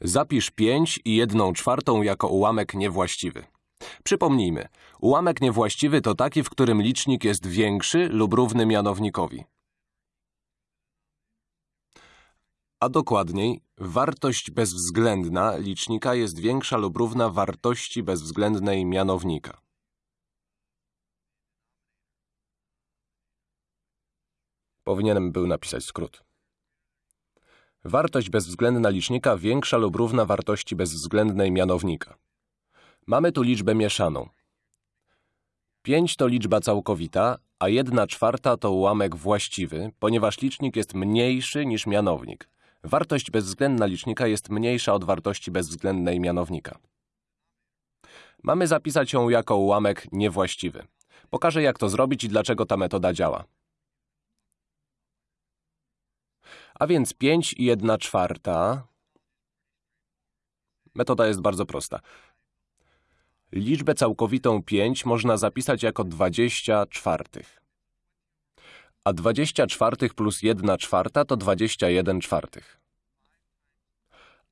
Zapisz 5 i 1 czwartą jako ułamek niewłaściwy. Przypomnijmy, ułamek niewłaściwy to taki, w którym licznik jest większy lub równy mianownikowi. A dokładniej, wartość bezwzględna licznika jest większa lub równa wartości bezwzględnej mianownika. Powinienem był napisać skrót. Wartość bezwzględna licznika większa lub równa wartości bezwzględnej mianownika. Mamy tu liczbę mieszaną. 5 to liczba całkowita, a 1 czwarta to ułamek właściwy, ponieważ licznik jest mniejszy niż mianownik. Wartość bezwzględna licznika jest mniejsza od wartości bezwzględnej mianownika. Mamy zapisać ją jako ułamek niewłaściwy. Pokażę, jak to zrobić i dlaczego ta metoda działa. A więc 5 i 1 czwarta. Metoda jest bardzo prosta. Liczbę całkowitą 5 można zapisać jako 20 czwartych. A 20 czwartych plus 1 czwarta to 21 czwartych.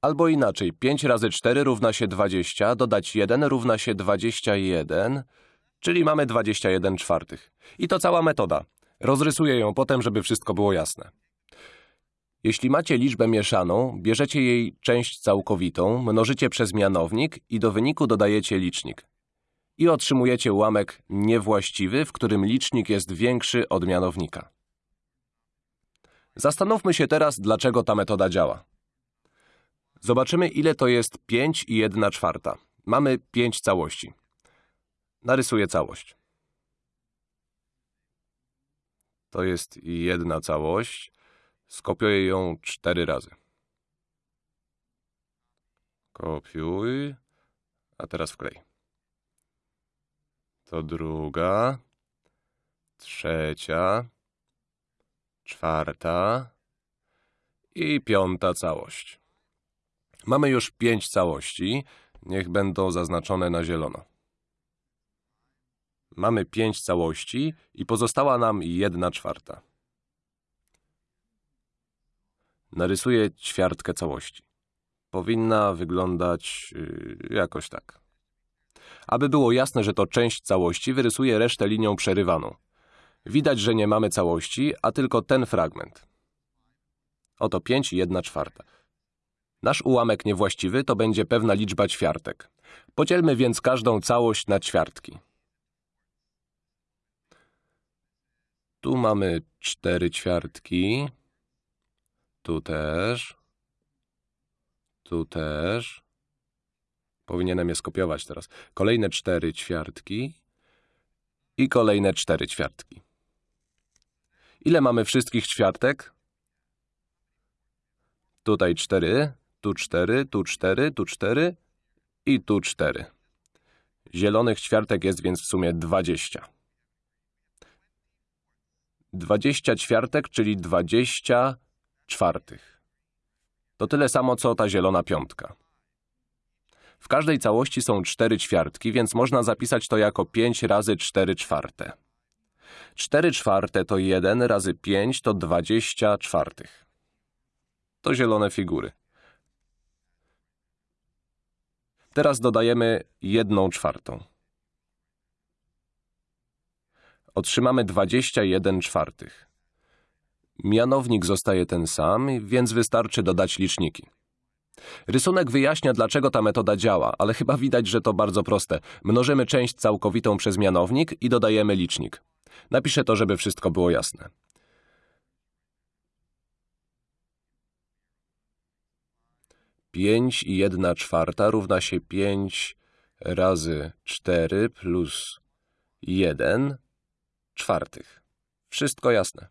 Albo inaczej, 5 razy 4 równa się 20, dodać 1 równa się 21, czyli mamy 21 czwartych. I to cała metoda. Rozrysuję ją potem, żeby wszystko było jasne. Jeśli macie liczbę mieszaną, bierzecie jej część całkowitą, mnożycie przez mianownik i do wyniku dodajecie licznik. I otrzymujecie ułamek niewłaściwy, w którym licznik jest większy od mianownika. Zastanówmy się teraz, dlaczego ta metoda działa. Zobaczymy, ile to jest 5 i 1 czwarta. Mamy 5 całości. Narysuję całość. To jest jedna całość. Skopiuję ją cztery razy. Kopiuj. A teraz wklej. To druga. Trzecia. Czwarta. I piąta całość. Mamy już pięć całości. Niech będą zaznaczone na zielono. Mamy pięć całości i pozostała nam jedna czwarta. Narysuję ćwiartkę całości. Powinna wyglądać yy, jakoś tak. Aby było jasne, że to część całości, wyrysuję resztę linią przerywaną. Widać, że nie mamy całości, a tylko ten fragment. Oto 5 i 1 czwarta. Nasz ułamek niewłaściwy to będzie pewna liczba ćwiartek. Podzielmy więc każdą całość na ćwiartki. Tu mamy cztery ćwiartki. Tu też. Tu też. Powinienem je skopiować teraz. Kolejne cztery ćwiartki. I kolejne cztery ćwiartki. Ile mamy wszystkich ćwiartek? Tutaj cztery, tu cztery, tu cztery, tu cztery i tu cztery. Zielonych ćwiartek jest więc w sumie dwadzieścia. Dwadzieścia ćwiartek, czyli dwadzieścia czwartych. To tyle samo, co ta zielona piątka. W każdej całości są cztery ćwiartki, więc można zapisać to jako 5 razy 4 czwarte. 4 czwarte to 1 razy 5 to 20 czwartych. To zielone figury. Teraz dodajemy 1 czwartą. Otrzymamy 21 czwartych. Mianownik zostaje ten sam, więc wystarczy dodać liczniki. Rysunek wyjaśnia, dlaczego ta metoda działa, ale chyba widać, że to bardzo proste. Mnożymy część całkowitą przez mianownik i dodajemy licznik. Napiszę to, żeby wszystko było jasne. Pięć i jedna czwarta równa się pięć razy cztery plus jeden czwartych. Wszystko jasne.